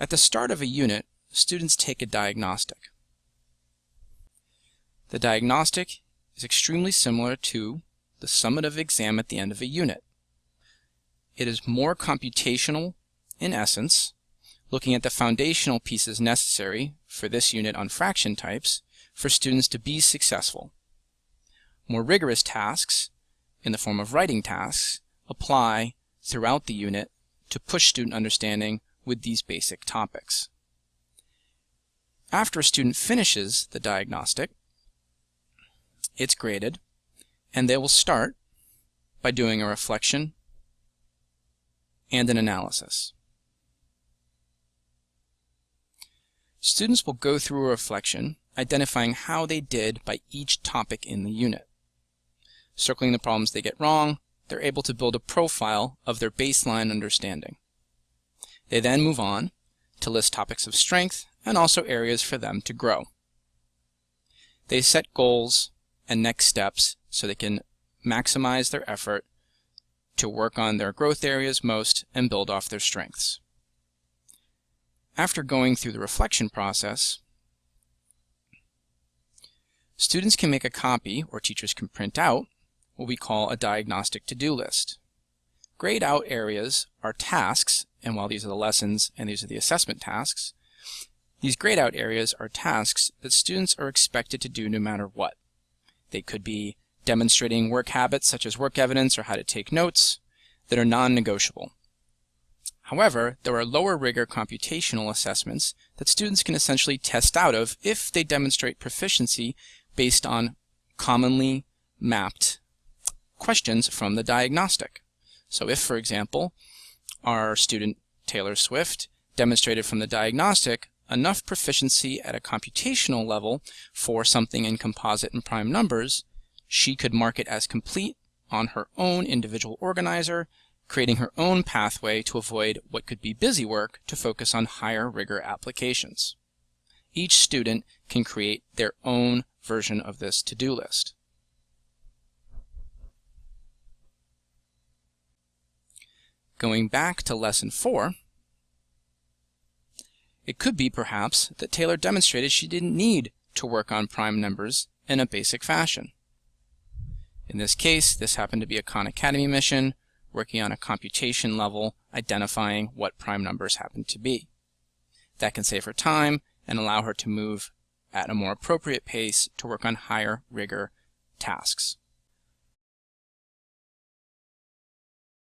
At the start of a unit, students take a diagnostic. The diagnostic is extremely similar to the summative exam at the end of a unit. It is more computational in essence, looking at the foundational pieces necessary for this unit on fraction types for students to be successful. More rigorous tasks, in the form of writing tasks, apply throughout the unit to push student understanding with these basic topics. After a student finishes the diagnostic, it's graded, and they will start by doing a reflection and an analysis. Students will go through a reflection, identifying how they did by each topic in the unit. Circling the problems they get wrong, they're able to build a profile of their baseline understanding. They then move on to list topics of strength and also areas for them to grow. They set goals and next steps so they can maximize their effort to work on their growth areas most and build off their strengths. After going through the reflection process, students can make a copy, or teachers can print out, what we call a diagnostic to-do list. Grayed out areas are tasks, and while these are the lessons and these are the assessment tasks, these grayed out areas are tasks that students are expected to do no matter what. They could be demonstrating work habits such as work evidence or how to take notes that are non-negotiable. However, there are lower rigor computational assessments that students can essentially test out of if they demonstrate proficiency based on commonly mapped questions from the diagnostic. So if, for example, our student Taylor Swift demonstrated from the diagnostic enough proficiency at a computational level for something in composite and prime numbers, she could mark it as complete on her own individual organizer creating her own pathway to avoid what could be busy work to focus on higher rigor applications. Each student can create their own version of this to-do list. Going back to lesson 4, it could be perhaps that Taylor demonstrated she didn't need to work on prime numbers in a basic fashion. In this case, this happened to be a Khan Academy mission working on a computation level, identifying what prime numbers happen to be. That can save her time and allow her to move at a more appropriate pace to work on higher rigor tasks.